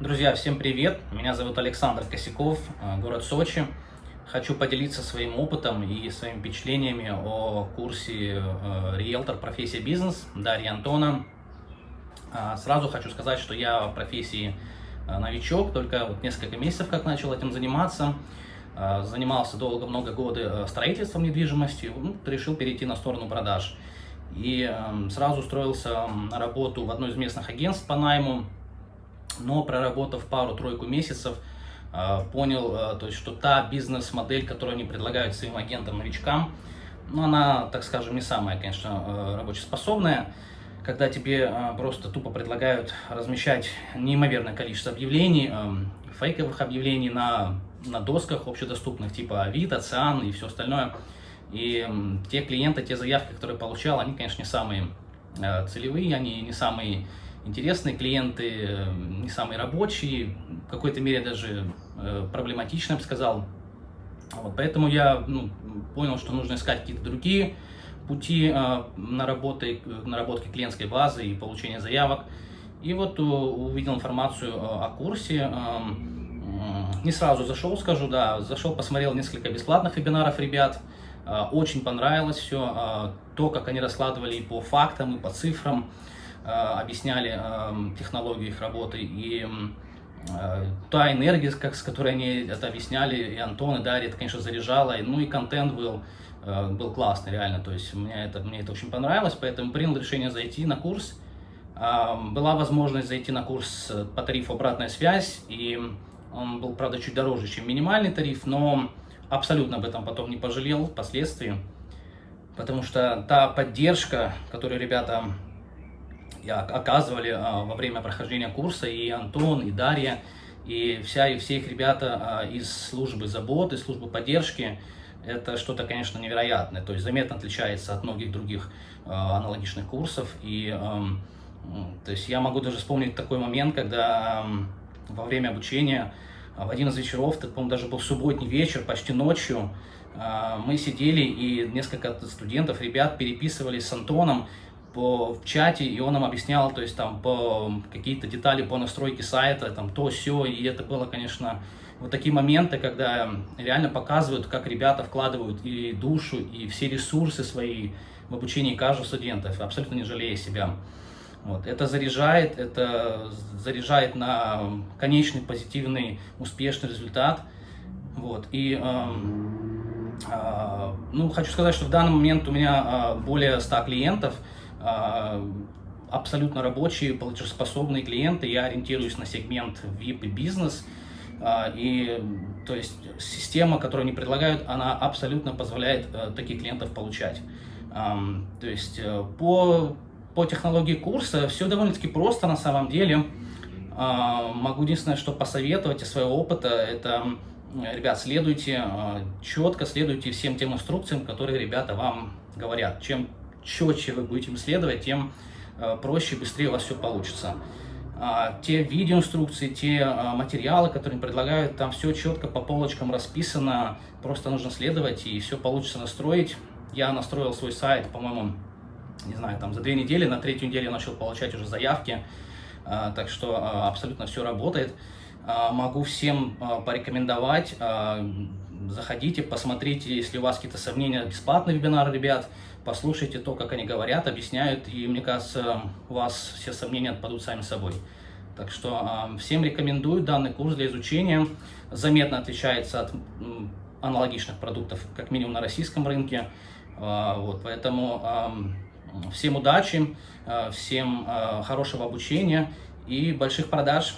Друзья, всем привет! Меня зовут Александр Косяков, э, город Сочи. Хочу поделиться своим опытом и своими впечатлениями о курсе э, риэлтор профессия бизнес Дарьи Антона. А, сразу хочу сказать, что я в профессии э, новичок, только вот несколько месяцев как начал этим заниматься. Занимался долго, много годы строительством недвижимости, ну, решил перейти на сторону продаж. И эм, сразу устроился на работу в одно из местных агентств по найму, но проработав пару-тройку месяцев, а, понял, а, то есть, что та бизнес-модель, которую они предлагают своим агентам-новичкам, ну, она, так скажем, не самая, конечно, а, рабочеспособная, когда тебе просто тупо предлагают размещать неимоверное количество объявлений, фейковых объявлений на, на досках общедоступных, типа Авито, Циан и все остальное. И те клиенты, те заявки, которые получал, они, конечно, не самые целевые, они не самые интересные клиенты, э, не самые рабочие, в какой-то мере даже э, проблематично, я бы сказал. Вот, поэтому я ну, понял, что нужно искать какие-то другие пути э, наработки, наработки клиентской базы и получения заявок. И вот увидел информацию о курсе, не сразу зашел, скажу, да, зашел, посмотрел несколько бесплатных вебинаров ребят, очень понравилось все, то, как они раскладывали и по фактам, и по цифрам, Э, объясняли эм, технологию их работы, и э, та энергия, как, с которой они это объясняли, и Антон, и Дарья, это, конечно, заряжало, ну и контент был, э, был классный, реально, то есть мне это, мне это очень понравилось, поэтому принял решение зайти на курс. Была возможность зайти на курс по тарифу «Обратная связь», и он был, правда, чуть дороже, чем минимальный тариф, но абсолютно об этом потом не пожалел впоследствии, потому что та поддержка, которую ребята оказывали а, во время прохождения курса и Антон, и Дарья, и вся, и все их ребята а, из службы заботы, службы поддержки. Это что-то, конечно, невероятное, то есть заметно отличается от многих других а, аналогичных курсов. И то есть я могу даже вспомнить такой момент, когда во время обучения в один из вечеров, это, по-моему, даже был субботний вечер, почти ночью, мы сидели и несколько студентов, ребят переписывались с Антоном по, в чате, и он нам объяснял, то есть там по какие-то детали по настройке сайта, там то, все, и это было, конечно, вот такие моменты, когда реально показывают, как ребята вкладывают и душу, и все ресурсы свои в обучении каждого студента, абсолютно не жалея себя. Вот. Это заряжает, это заряжает на конечный позитивный, успешный результат. Вот. И э, э, ну, хочу сказать, что в данный момент у меня э, более 100 клиентов, абсолютно рабочие, платежеспособные клиенты. Я ориентируюсь на сегмент VIP и бизнес. А, и то есть система, которую они предлагают, она абсолютно позволяет э, таких клиентов получать. То есть э, по, по технологии курса все довольно-таки просто на самом деле. А, могу единственное, что посоветовать из своего опыта, это, ребят, следуйте, четко следуйте всем тем инструкциям, которые ребята вам говорят. Чем четче вы будете следовать, тем э, проще и быстрее у вас все получится. А, те видеоинструкции, те а, материалы, которые они предлагают, там все четко по полочкам расписано, просто нужно следовать и все получится настроить. Я настроил свой сайт, по-моему, не знаю, там за две недели, на третью неделю я начал получать уже заявки, так что абсолютно все работает. Могу всем порекомендовать заходите, посмотрите, если у вас какие-то сомнения, бесплатный вебинар, ребят, послушайте то, как они говорят, объясняют, и мне кажется, у вас все сомнения отпадут сами собой. Так что всем рекомендую данный курс для изучения. Заметно отличается от аналогичных продуктов, как минимум на российском рынке. Вот, поэтому всем удачи, э, всем э, хорошего обучения и больших продаж.